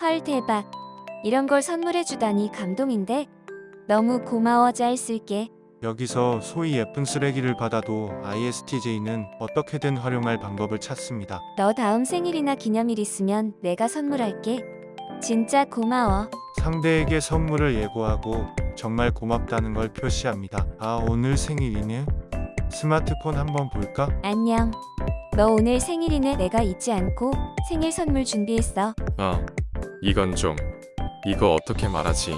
헐 대박. 이런 걸 선물해 주다니 감동인데. 너무 고마워 잘 쓸게. 여기서 소위 예쁜 쓰레기를 받아도 ISTJ는 어떻게든 활용할 방법을 찾습니다. 너 다음 생일이나 기념일 있으면 내가 선물할게. 진짜 고마워. 상대에게 선물을 예고하고 정말 고맙다는 걸 표시합니다. 아 오늘 생일이네? 스마트폰 한번 볼까? 안녕. 너 오늘 생일이네 내가 잊지 않고 생일 선물 준비했어. 어, 이건 좀. 이거 어떻게 말하지?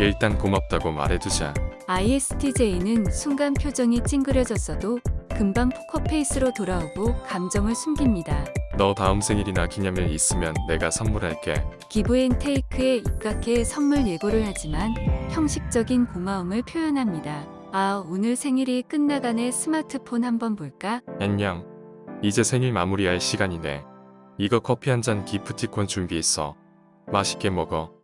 일단 고맙다고 말해두자. ISTJ는 순간 표정이 찡그려졌어도 금방 포커페이스로 돌아오고 감정을 숨깁니다. 너 다음 생일이나 기념일 있으면 내가 선물할게. 기브앤테이크에 입각해 선물 예고를 하지만 형식적인 고마움을 표현합니다. 아, 오늘 생일이 끝나가네 스마트폰 한번 볼까? 안녕. 이제 생일 마무리할 시간이네. 이거 커피 한 잔 기프티콘 준비했어. 맛있게 먹어.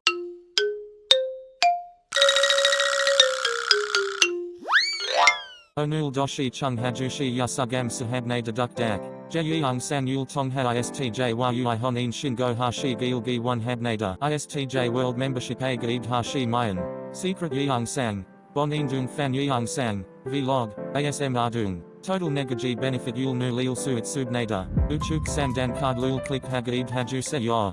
Onul doshi chung hajushi yasugam sahabne deduk dak. Jeyung san yul tong ha istj yui honin shingo hashi gilgi one habnada. Istj gaib hashi mayan. Secret yeung sang. Bonin dung fan yeung sang. Vlog. ASM ardung. Total negaji benefit lil suit subnada. Uchuk sandan card lul click hagaib haju se yor.